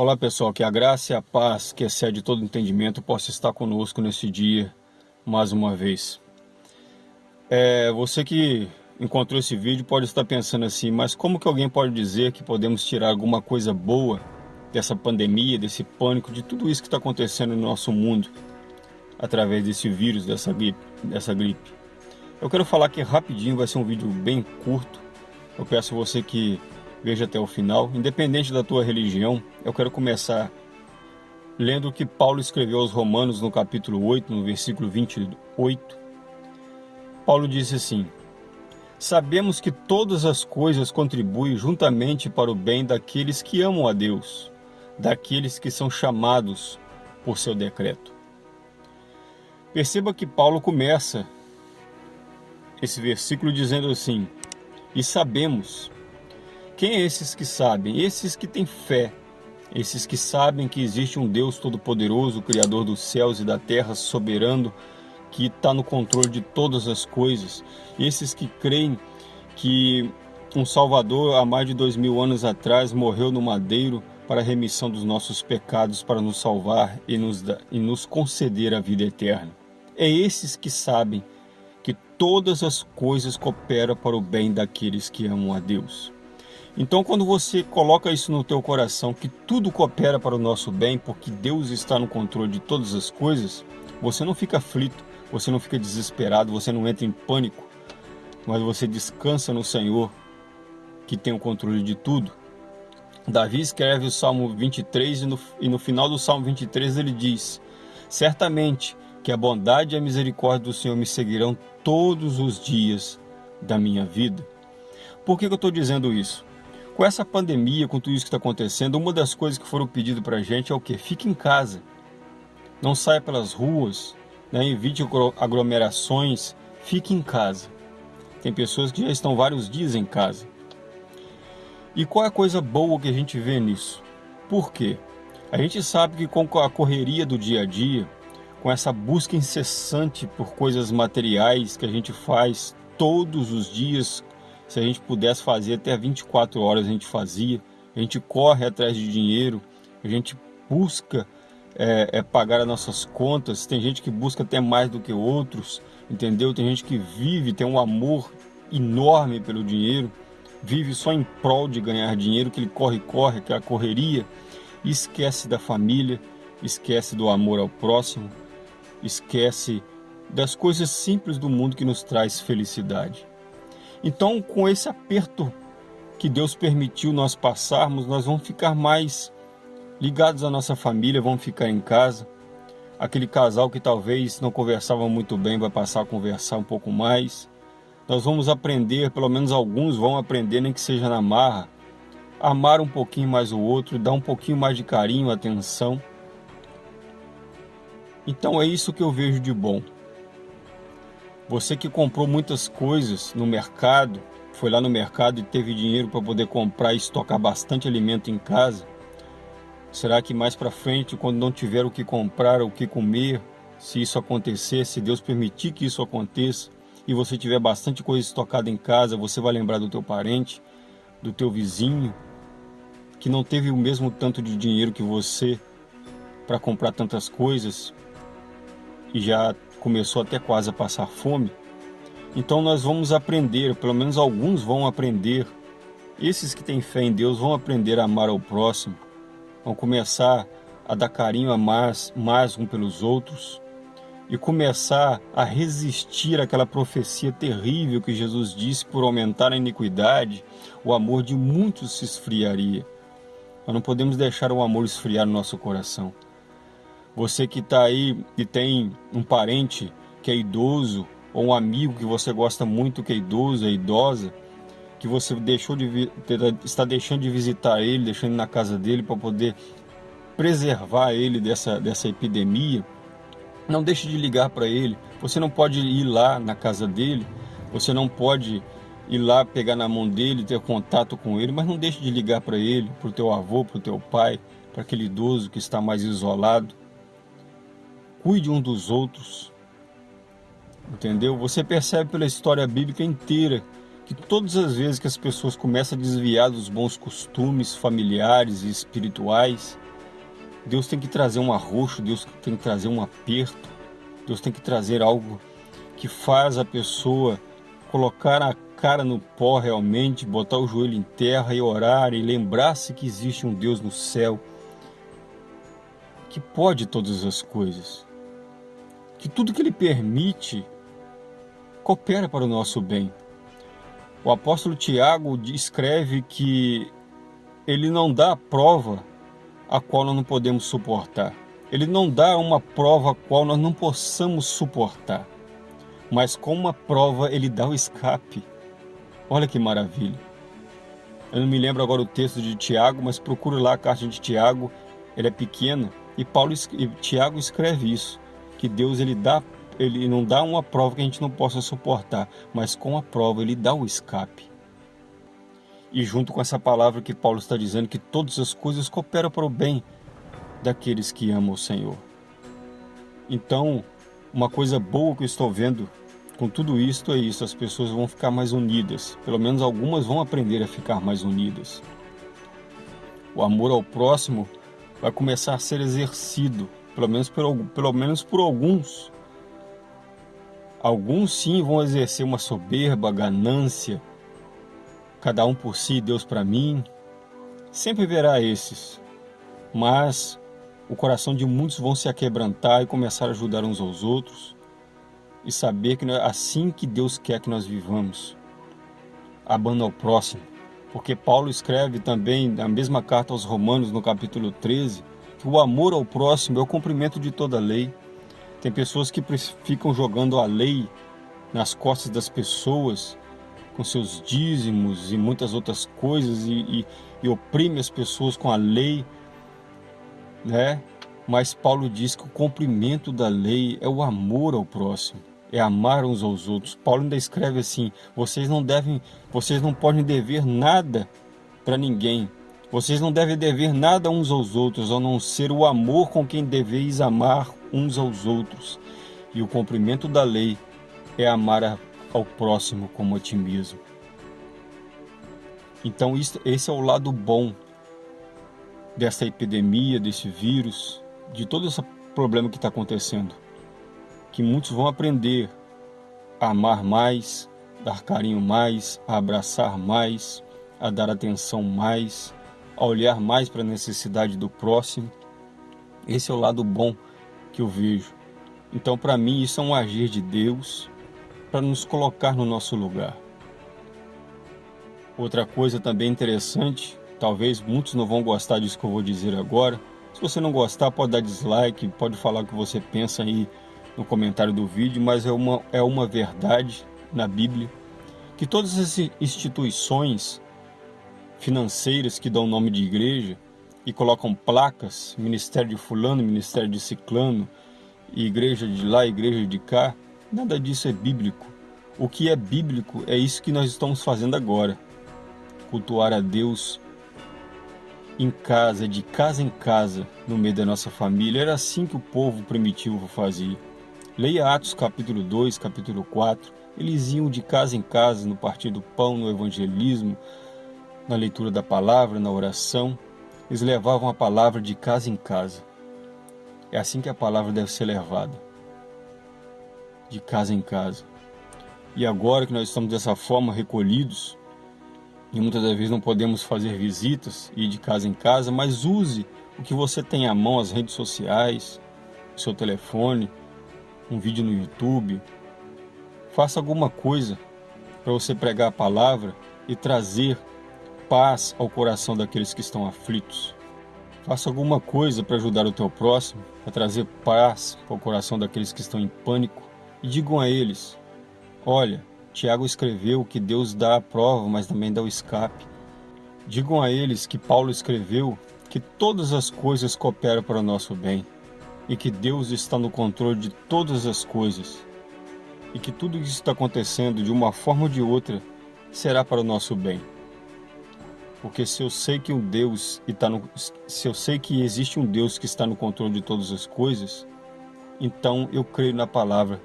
Olá pessoal, que a graça e a paz que excede todo entendimento possa estar conosco nesse dia mais uma vez. É, você que encontrou esse vídeo pode estar pensando assim, mas como que alguém pode dizer que podemos tirar alguma coisa boa dessa pandemia, desse pânico, de tudo isso que está acontecendo no nosso mundo através desse vírus, dessa gripe, dessa gripe? Eu quero falar que rapidinho, vai ser um vídeo bem curto. Eu peço você que veja até o final. Independente da tua religião, eu quero começar lendo o que Paulo escreveu aos Romanos no capítulo 8, no versículo 28. Paulo disse assim: Sabemos que todas as coisas contribuem juntamente para o bem daqueles que amam a Deus, daqueles que são chamados por seu decreto. Perceba que Paulo começa esse versículo dizendo assim: E sabemos quem é esses que sabem? Esses que têm fé, esses que sabem que existe um Deus Todo-Poderoso, Criador dos céus e da terra, soberano, que está no controle de todas as coisas. Esses que creem que um Salvador, há mais de dois mil anos atrás, morreu no madeiro para a remissão dos nossos pecados, para nos salvar e nos, e nos conceder a vida eterna. É esses que sabem que todas as coisas cooperam para o bem daqueles que amam a Deus. Então, quando você coloca isso no teu coração, que tudo coopera para o nosso bem, porque Deus está no controle de todas as coisas, você não fica aflito, você não fica desesperado, você não entra em pânico, mas você descansa no Senhor, que tem o controle de tudo. Davi escreve o Salmo 23 e no, e no final do Salmo 23 ele diz: Certamente que a bondade e a misericórdia do Senhor me seguirão todos os dias da minha vida. Por que, que eu estou dizendo isso? Com essa pandemia, com tudo isso que está acontecendo, uma das coisas que foram pedidas para a gente é o que? Fique em casa. Não saia pelas ruas, né? evite aglomerações, fique em casa. Tem pessoas que já estão vários dias em casa. E qual é a coisa boa que a gente vê nisso? Por quê? A gente sabe que com a correria do dia a dia, com essa busca incessante por coisas materiais que a gente faz todos os dias, se a gente pudesse fazer até 24 horas, a gente fazia. A gente corre atrás de dinheiro, a gente busca é, é, pagar as nossas contas. Tem gente que busca até mais do que outros, entendeu? Tem gente que vive, tem um amor enorme pelo dinheiro, vive só em prol de ganhar dinheiro, que ele corre, corre, que é a correria, esquece da família, esquece do amor ao próximo, esquece das coisas simples do mundo que nos traz felicidade. Então, com esse aperto que Deus permitiu nós passarmos, nós vamos ficar mais ligados à nossa família, vamos ficar em casa. Aquele casal que talvez não conversava muito bem vai passar a conversar um pouco mais. Nós vamos aprender, pelo menos alguns vão aprender, nem que seja na marra, amar um pouquinho mais o outro, dar um pouquinho mais de carinho, atenção. Então é isso que eu vejo de bom. Você que comprou muitas coisas no mercado, foi lá no mercado e teve dinheiro para poder comprar e estocar bastante alimento em casa, será que mais para frente, quando não tiver o que comprar, o que comer, se isso acontecer, se Deus permitir que isso aconteça, e você tiver bastante coisa estocada em casa, você vai lembrar do teu parente, do teu vizinho, que não teve o mesmo tanto de dinheiro que você para comprar tantas coisas e já começou até quase a passar fome. Então nós vamos aprender, pelo menos alguns vão aprender, esses que têm fé em Deus vão aprender a amar ao próximo, vão começar a dar carinho a mais, mais um pelos outros e começar a resistir àquela profecia terrível que Jesus disse por aumentar a iniquidade, o amor de muitos se esfriaria. Nós não podemos deixar o amor esfriar no nosso coração. Você que está aí e tem um parente que é idoso ou um amigo que você gosta muito que é idoso, é idosa, que você deixou de está deixando de visitar ele, deixando na casa dele para poder preservar ele dessa, dessa epidemia, não deixe de ligar para ele. Você não pode ir lá na casa dele, você não pode ir lá pegar na mão dele, ter contato com ele, mas não deixe de ligar para ele, para o teu avô, para o teu pai, para aquele idoso que está mais isolado cuide um dos outros. Entendeu? Você percebe pela história bíblica inteira que todas as vezes que as pessoas começam a desviar dos bons costumes familiares e espirituais, Deus tem que trazer um arroxo, Deus tem que trazer um aperto, Deus tem que trazer algo que faz a pessoa colocar a cara no pó realmente, botar o joelho em terra e orar e lembrar-se que existe um Deus no céu que pode todas as coisas, que tudo que Ele permite coopera para o nosso bem. O apóstolo Tiago escreve que ele não dá a prova a qual nós não podemos suportar. Ele não dá uma prova a qual nós não possamos suportar. Mas com uma prova ele dá o escape. Olha que maravilha. Eu não me lembro agora o texto de Tiago, mas procure lá a carta de Tiago. Ela é pequena e Paulo e Tiago escreve isso, que Deus ele dá ele não dá uma prova que a gente não possa suportar, mas com a prova ele dá o escape. E junto com essa palavra que Paulo está dizendo que todas as coisas cooperam para o bem daqueles que amam o Senhor. Então, uma coisa boa que eu estou vendo com tudo isto é isso, as pessoas vão ficar mais unidas, pelo menos algumas vão aprender a ficar mais unidas. O amor ao próximo vai começar a ser exercido, pelo menos por, pelo menos por alguns, Alguns sim vão exercer uma soberba, ganância, cada um por si, Deus para mim. Sempre verá esses, mas o coração de muitos vão se aquebrantar e começar a ajudar uns aos outros e saber que é assim que Deus quer que nós vivamos, amando ao próximo. Porque Paulo escreve também na mesma carta aos Romanos, no capítulo 13, que o amor ao próximo é o cumprimento de toda lei. Tem pessoas que ficam jogando a lei nas costas das pessoas com seus dízimos e muitas outras coisas e, e, e oprime as pessoas com a lei, né? Mas Paulo diz que o cumprimento da lei é o amor ao próximo, é amar uns aos outros. Paulo ainda escreve assim: vocês não devem, vocês não podem dever nada para ninguém. Vocês não devem dever nada uns aos outros, a não ser o amor com quem deveis amar uns aos outros. E o cumprimento da lei é amar ao próximo como a ti mesmo. Então, esse é o lado bom dessa epidemia, desse vírus, de todo esse problema que está acontecendo. Que muitos vão aprender a amar mais, dar carinho mais, a abraçar mais, a dar atenção mais, a olhar mais para a necessidade do próximo. Esse é o lado bom que eu vejo. Então, para mim, isso é um agir de Deus para nos colocar no nosso lugar. Outra coisa também interessante, talvez muitos não vão gostar disso que eu vou dizer agora. Se você não gostar, pode dar dislike, pode falar o que você pensa aí no comentário do vídeo, mas é uma, é uma verdade na Bíblia que todas as instituições financeiras que dão nome de igreja, e colocam placas, ministério de fulano, ministério de ciclano, igreja de lá, igreja de cá, nada disso é bíblico. O que é bíblico é isso que nós estamos fazendo agora. Cultuar a Deus em casa, de casa em casa, no meio da nossa família. Era assim que o povo primitivo fazia. Leia Atos capítulo 2, capítulo 4. Eles iam de casa em casa, no partir do pão, no evangelismo, na leitura da palavra, na oração. Eles levavam a palavra de casa em casa. É assim que a palavra deve ser levada, de casa em casa. E agora que nós estamos dessa forma recolhidos, e muitas das vezes não podemos fazer visitas e ir de casa em casa, mas use o que você tem à mão, as redes sociais, o seu telefone, um vídeo no YouTube. Faça alguma coisa para você pregar a palavra e trazer paz ao coração daqueles que estão aflitos. Faça alguma coisa para ajudar o teu próximo, a trazer paz ao coração daqueles que estão em pânico. E digam a eles: Olha, Tiago escreveu que Deus dá a prova, mas também dá o escape. Digam a eles que Paulo escreveu que todas as coisas cooperam para o nosso bem e que Deus está no controle de todas as coisas e que tudo isso está acontecendo de uma forma ou de outra será para o nosso bem. Porque se eu sei que um Deus está no, se eu sei que existe um Deus que está no controle de todas as coisas, então eu creio na palavra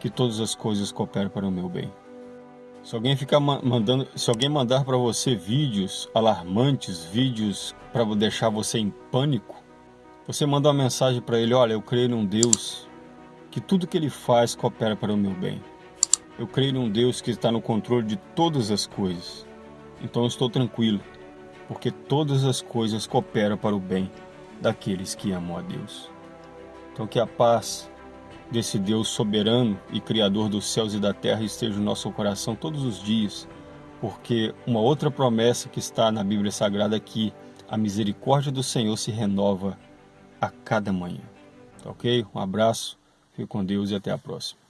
que todas as coisas cooperam para o meu bem. Se alguém ficar mandando, se alguém mandar para você vídeos alarmantes, vídeos para deixar você em pânico, Você manda uma mensagem para ele, olha, eu creio num Deus que tudo que ele faz coopera para o meu bem. Eu creio num Deus que está no controle de todas as coisas. Então estou tranquilo, porque todas as coisas cooperam para o bem daqueles que amam a Deus. Então que a paz desse Deus soberano e criador dos céus e da terra esteja no nosso coração todos os dias, porque uma outra promessa que está na Bíblia Sagrada é que a misericórdia do Senhor se renova a cada manhã. Tá ok? Um abraço, fique com Deus e até a próxima.